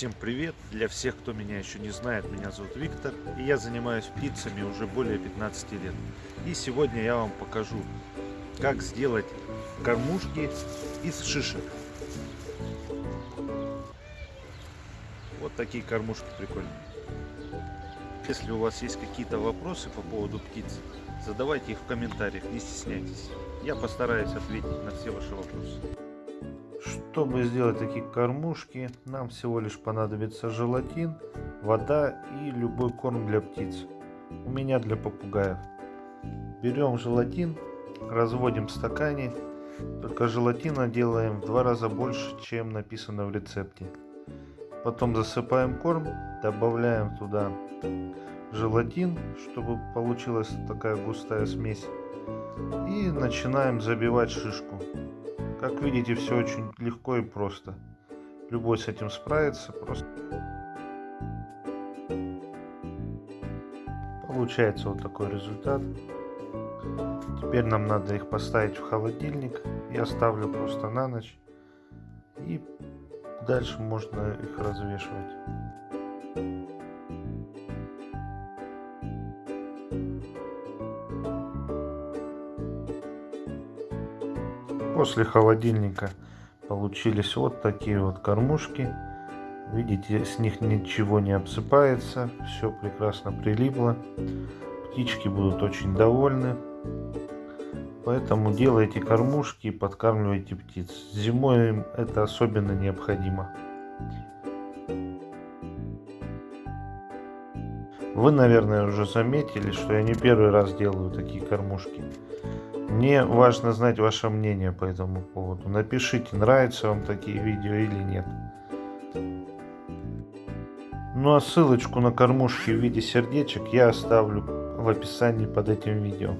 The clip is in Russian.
Всем привет! Для всех, кто меня еще не знает, меня зовут Виктор, и я занимаюсь птицами уже более 15 лет. И сегодня я вам покажу, как сделать кормушки из шишек. Вот такие кормушки прикольные. Если у вас есть какие-то вопросы по поводу птиц, задавайте их в комментариях, не стесняйтесь. Я постараюсь ответить на все ваши вопросы. Чтобы сделать такие кормушки, нам всего лишь понадобится желатин, вода и любой корм для птиц. У меня для попугаев. Берем желатин, разводим в стакане, только желатина делаем в два раза больше, чем написано в рецепте. Потом засыпаем корм, добавляем туда желатин, чтобы получилась такая густая смесь. И начинаем забивать шишку. Как видите, все очень легко и просто. Любой с этим справится. Просто получается вот такой результат. Теперь нам надо их поставить в холодильник. Я ставлю просто на ночь. И дальше можно их развешивать. После холодильника получились вот такие вот кормушки. Видите, с них ничего не обсыпается, все прекрасно прилипло. Птички будут очень довольны. Поэтому делайте кормушки и подкармливайте птиц. Зимой им это особенно необходимо. Вы, наверное, уже заметили, что я не первый раз делаю такие кормушки. Мне важно знать ваше мнение по этому поводу. Напишите, нравятся вам такие видео или нет. Ну а ссылочку на кормушки в виде сердечек я оставлю в описании под этим видео.